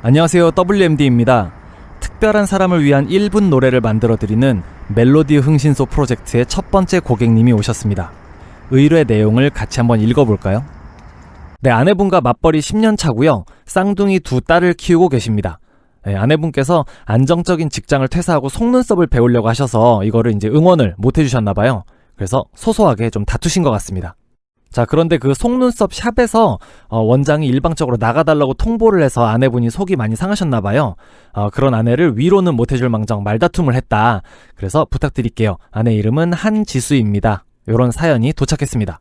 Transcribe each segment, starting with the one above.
안녕하세요. WMD입니다. 특별한 사람을 위한 1분 노래를 만들어 드리는 멜로디 흥신소 프로젝트의 첫 번째 고객님이 오셨습니다. 의뢰 내용을 같이 한번 읽어볼까요? 네, 아내분과 맞벌이 10년 차고요. 쌍둥이 두 딸을 키우고 계십니다. 네, 아내분께서 안정적인 직장을 퇴사하고 속눈썹을 배우려고 하셔서 이거를 이제 응원을 못 해주셨나 봐요. 그래서 소소하게 좀 다투신 것 같습니다. 자, 그런데 그 속눈썹 샵에서 어, 원장이 일방적으로 나가달라고 통보를 해서 아내분이 속이 많이 상하셨나 봐요. 어, 그런 아내를 위로는 못 해줄 망정 말다툼을 했다. 그래서 부탁드릴게요. 아내 이름은 한지수입니다. 요런 사연이 도착했습니다.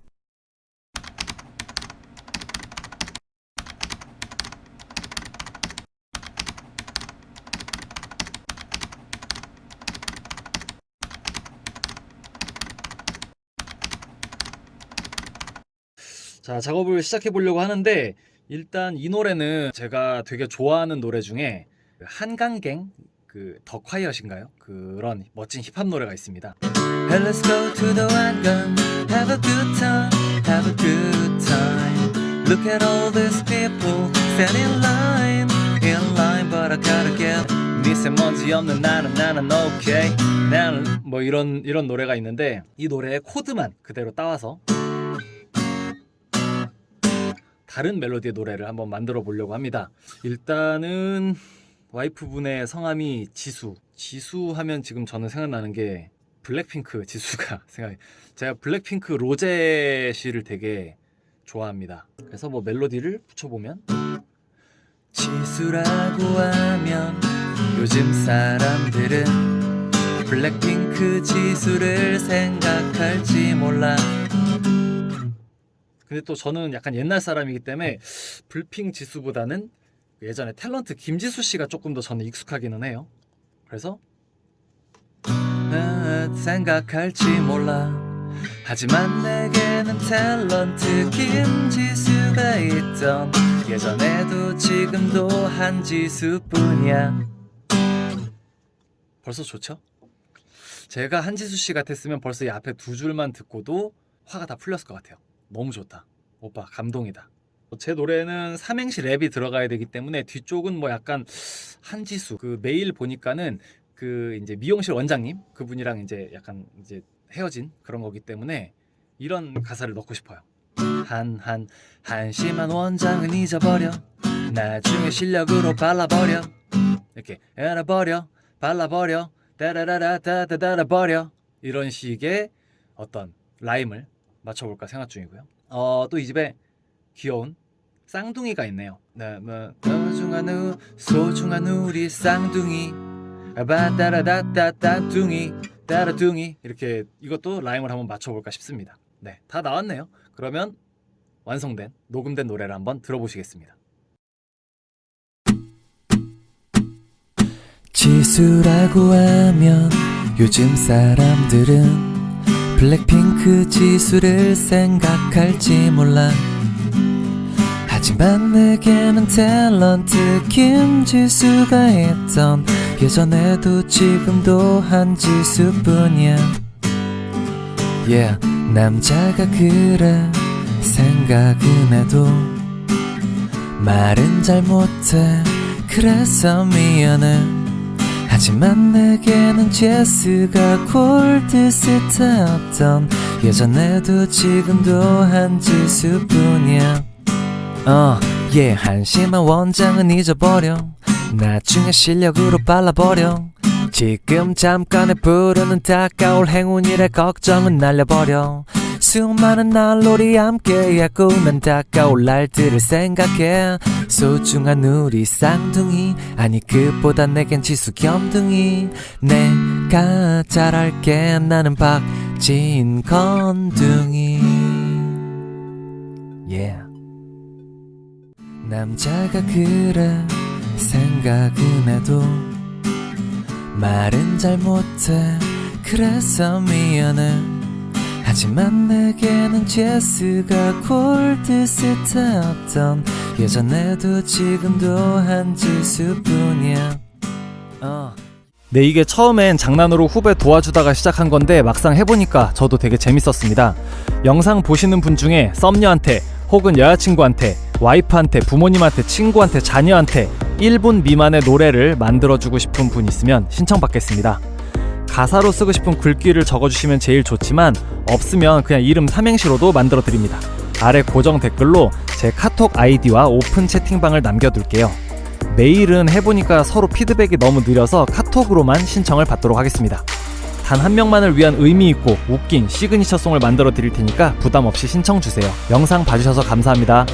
자, 작업을 시작해 보려고 하는데 일단 이 노래는 제가 되게 좋아하는 노래 중에 그 한강갱 그 더 콰이엇인가요? 그런 멋진 힙합 노래가 있습니다. Hey, let's go to the 한강. Have a good time. Have a good time. Look at all these people stand in line. In line, but I gotta get. 미세먼지 없는 나는 나는 오케이. 나는 뭐 이런 이런 노래가 있는데 이 노래의 코드만 그대로 따와서 다른 멜로디의 노래를 한번 만들어 보려고 합니다. 일단은 와이프분의 성함이 지수. 지수 하면 지금 저는 생각나는 게 블랙핑크 지수가 생각이. 제가 블랙핑크 로제 씨를 되게 좋아합니다. 그래서 뭐 멜로디를 붙여보면 지수라고 하면 요즘 사람들은 블랙핑크 지수를 생각할지 몰라. 근데 또 저는 약간 옛날 사람이기 때문에 불핑 지수보다는 예전에 탤런트 김지수 씨가 조금 더 저는 익숙하기는 해요. 그래서 아, 생각할지 몰라. 하지만 내게는 탤런트 김지수가 있던 예전에도 지금도 한지수뿐이야. 벌써 좋죠? 제가 한지수 씨 같았으면 벌써 이 앞에 두 줄만 듣고도 화가 다 풀렸을 것 같아요. 너무 좋다. 오빠 감동이다. 제 노래는 삼행시 랩이 들어가야 되기 때문에 뒤쪽은 뭐 약간 한지수 그 메일 보니까는 그 이제 미용실 원장님 그분이랑 이제 약간 이제 헤어진 그런 거기 때문에 이런 가사를 넣고 싶어요. 한, 한, 한심한 원장은 잊어버려. 나중에 실력으로 발라버려. 이렇게 알아버려 발라버려 따라라라따따따라버려 이런 식의 어떤 라임을 맞춰볼까 생각 중이고요. 어, 또 이 집에 귀여운 쌍둥이가 있네요. 나, 뭐, 소중한 우, 소중한 우리 쌍둥이. 바따라다따따둥이. 따라둥이 이렇게 이것도 라임을 한번 맞춰볼까 싶습니다. 네, 다 나왔네요. 그러면 완성된 녹음된 노래를 한번 들어보시겠습니다. 지수라고 하면 요즘 사람들은 블랙핑크 지수를 생각할지 몰라. 하지만 내게는 탤런트 김지수가 있던 예전에도 지금도 한 지수뿐이야. Yeah 남자가 그래 생각은 해도 말은 잘 못해. 그래서 미안해 하지만 내게는 제스가 골드 스타였던 예전에도 지금도 한 지수뿐이야. 어, 예, 한심한 원장은 잊어버려. 나중에 실력으로 발라버려. 지금 잠깐의 부르는 다가올 행운이래 걱정은 날려버려 수많은 날놀이 함께했고 난 다가올 날들을 생각해. 소중한 우리 쌍둥이 아니 그보다 내겐 지수 겸둥이. 내가 잘할게 나는 박진 건둥이. Yeah. 남자가 그래 생각은 해도 말은 잘 못해. 그래서 미안해 하지만 내게는 제스가 골드 스타였던 예전에도 지금도 한 지수뿐이야 어. 네, 이게 처음엔 장난으로 후배 도와주다가 시작한 건데 막상 해보니까 저도 되게 재밌었습니다. 영상 보시는 분 중에 썸녀한테 혹은 여자친구한테 와이프한테 부모님한테 친구한테 자녀한테 1분 미만의 노래를 만들어주고 싶은 분 있으면 신청받겠습니다. 가사로 쓰고 싶은 글귀를 적어주시면 제일 좋지만 없으면 그냥 이름 삼행시로도 만들어드립니다. 아래 고정 댓글로 제 카톡 아이디와 오픈 채팅방을 남겨둘게요. 메일은 해보니까 서로 피드백이 너무 느려서 카톡으로만 신청을 받도록 하겠습니다. 단 한 명만을 위한 의미 있고 웃긴 signature song을 만들어 드릴 테니까 부담 없이 신청 주세요. 영상 봐주셔서 감사합니다.